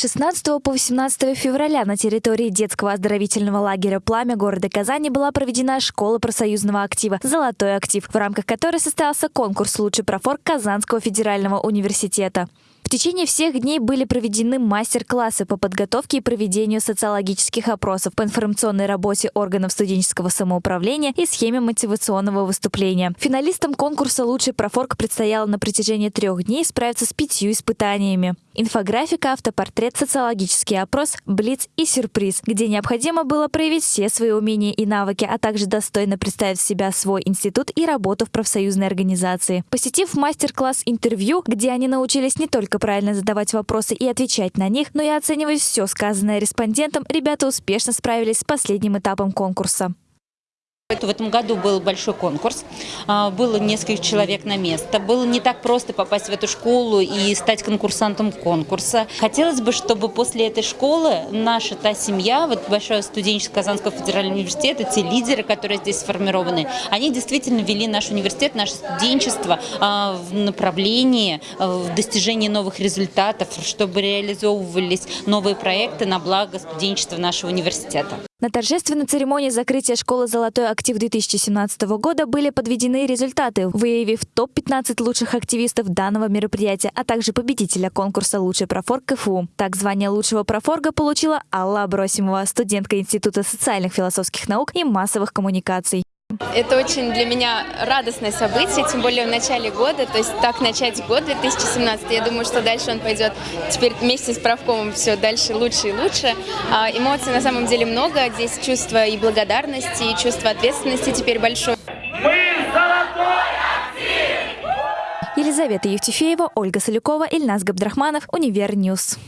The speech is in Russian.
С 16 по 18 февраля на территории детского оздоровительного лагеря «Пламя» города Казани была проведена школа профсоюзного актива «Золотой актив», в рамках которой состоялся конкурс «Лучший профорг Казанского федерального университета». В течение всех дней были проведены мастер-классы по подготовке и проведению социологических опросов по информационной работе органов студенческого самоуправления и схеме мотивационного выступления. Финалистам конкурса «Лучший профорг» предстояло на протяжении трех дней справиться с пятью испытаниями. Инфографика, автопортрет, социологический опрос, блиц и сюрприз, где необходимо было проявить все свои умения и навыки, а также достойно представить себя свой институт и работу в профсоюзной организации. Посетив мастер-класс интервью, где они научились не только правильно задавать вопросы и отвечать на них, но и оценивать все сказанное респондентам, ребята успешно справились с последним этапом конкурса. В этом году был большой конкурс, а, было несколько человек на место. Было не так просто попасть в эту школу и стать конкурсантом конкурса. Хотелось бы, чтобы после этой школы наша та семья, вот большое студенчество Казанского федерального университета, те лидеры, которые здесь сформированы, они действительно вели наш университет, наше студенчество а, в направлении а, в достижении новых результатов, чтобы реализовывались новые проекты на благо студенчества нашего университета. На торжественной церемонии закрытия школы «Золотой актив» 2017 года были подведены результаты, выявив топ-15 лучших активистов данного мероприятия, а также победителя конкурса «Лучший профорг КФУ». Так, звание лучшего профорга получила Алла Абросимова, студентка Института социальных философских наук и массовых коммуникаций. Это очень для меня радостное событие, тем более в начале года, то есть так начать год 2017, я думаю, что дальше он пойдет теперь вместе с профкомом все дальше лучше и лучше. А, эмоций на самом деле много, здесь чувство и благодарности, и чувство ответственности теперь большое. Мы золотой актив! Елизавета Евтефеева, Ольга Солюкова, Ильнас Габдрахманов, Univer News.